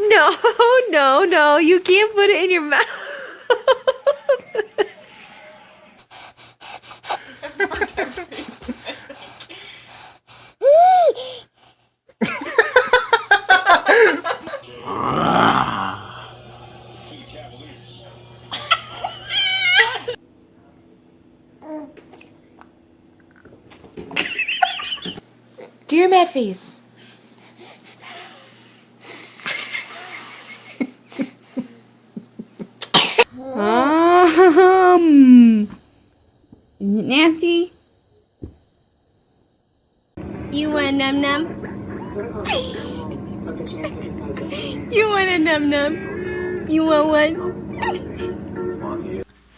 No, no, no. You can't put it in your mouth. Do your mad face. um, is it nasty? You want a num num? you want a num num? You want one?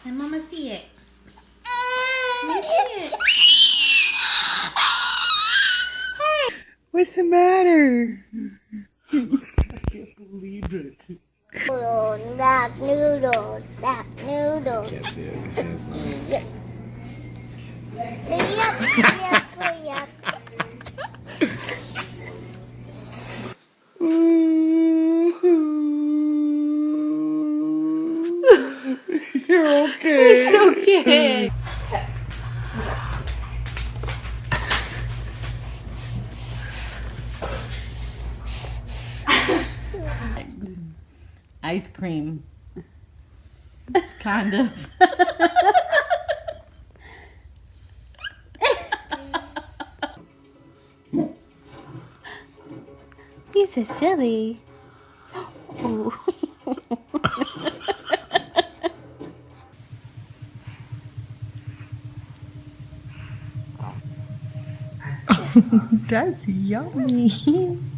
Let mama see it. Let me see it. What's the matter? Noodle, duck, noodle, duck, noodle. Can't see it. I can see his name. Yep. Yep, yep, yep. You're okay. Okay. Ice cream. Kind of. He's so silly. That's yummy.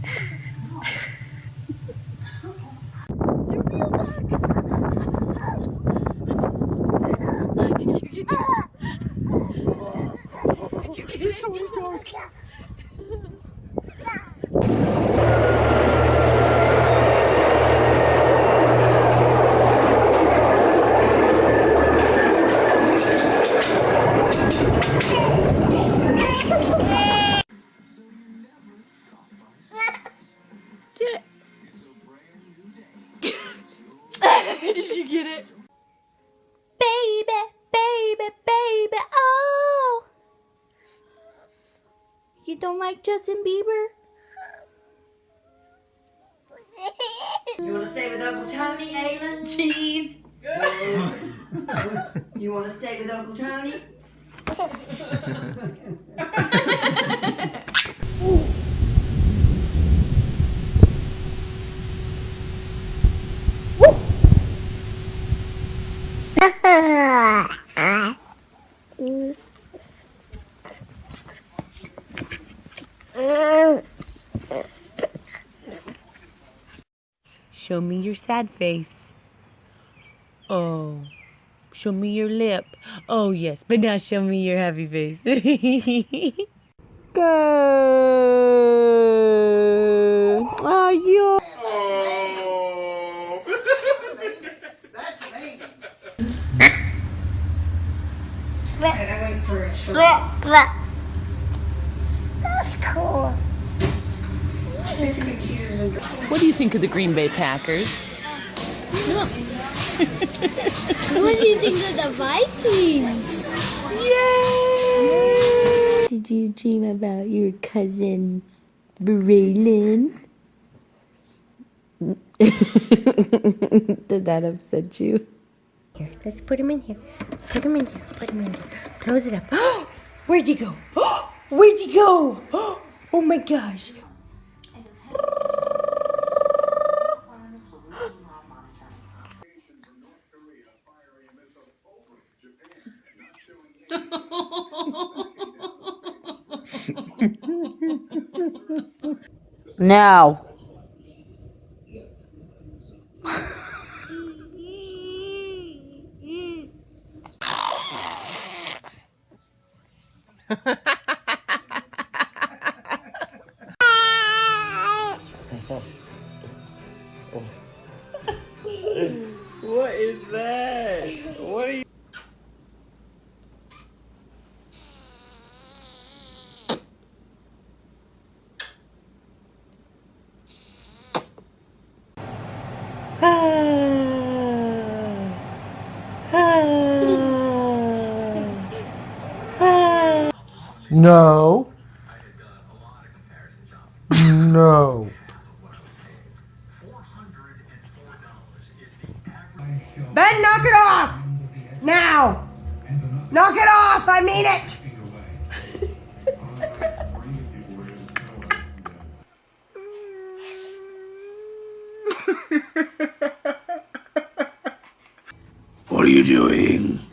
You don't like Justin Bieber? You want to stay with Uncle Tony, Aylin? Jeez. You want to stay with Uncle Tony? Show me your sad face. Oh. Show me your lip. Oh, yes. But now show me your happy face. Go. Oh, you. That's cool. What do you think of the Green Bay Packers? What do you think of the Vikings? Yay! Did you dream about your cousin Braylon? Did that upset you? Here, let's put him in here. Put him in here. Put him in here. Close it up. Where'd he go? Where'd he go? Oh my gosh. Now. No. No. Ben, knock it off! Now! Knock it off! I mean it! What are you doing?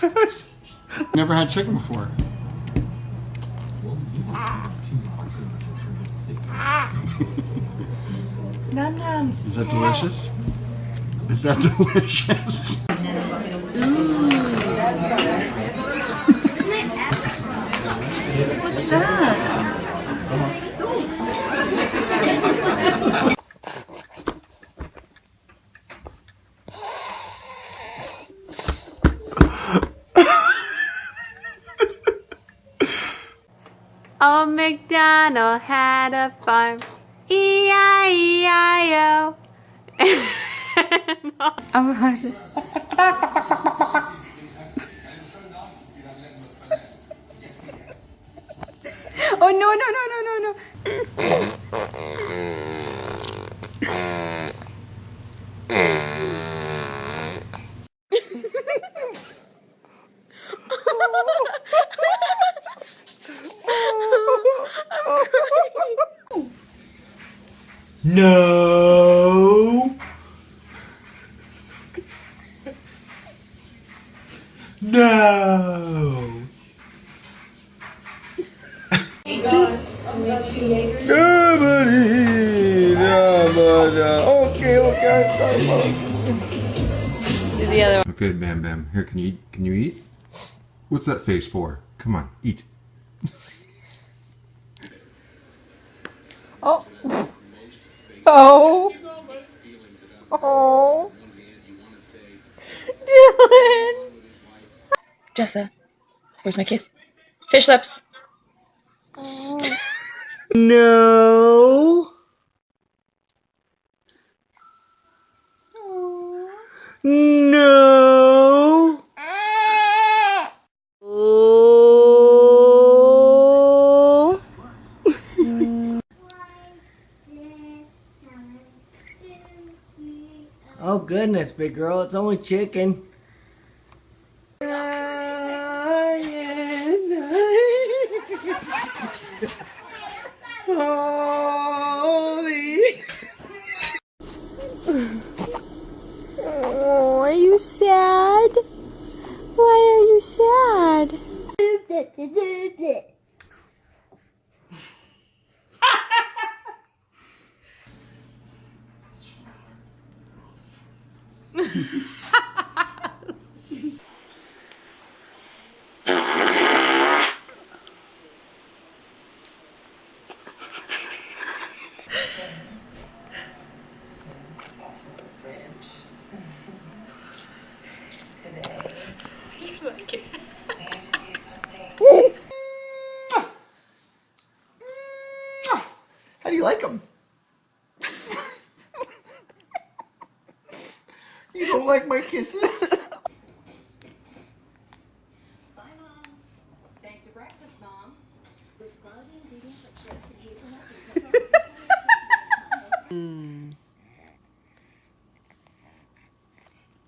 Never had chicken before. Num nums. Is that delicious? Is that delicious? What's that? Old MacDonald had a farm. E E-I-E-I-O. Oh, oh no no no no no no. No. No. Okay, okay. Okay, Bam Bam. Here, can you eat? Can you eat? What's that face for? Come on, eat. Oh. Oh. Dylan. Jessa, where's my kiss? Fish lips. No. No. Oh goodness, big girl, it's only chicken. Oh, are you sad? Why are you sad? How do you like them? you don't like my kisses? Thanks for breakfast, Mom. Hmm.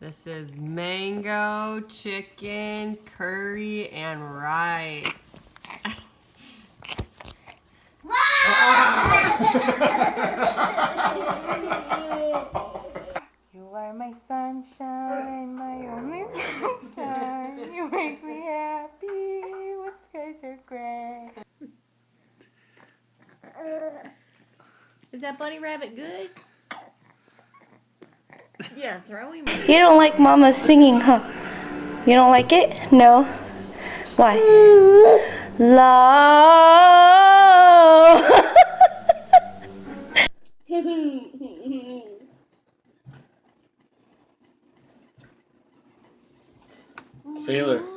This is mango, chicken, curry, and rice. You are my sunshine, my only sunshine. You make me happy with skies are gray. Is that bunny rabbit good? Yeah, throw him. You don't like Mama singing, huh? You don't like it? No. Why? Love. Sailor.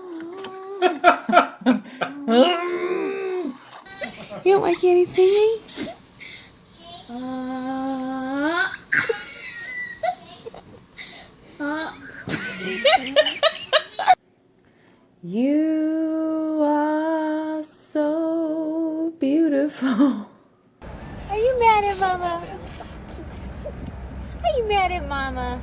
You don't like any singing? You are so beautiful. Are you mad at Mama? Are you mad at Mama?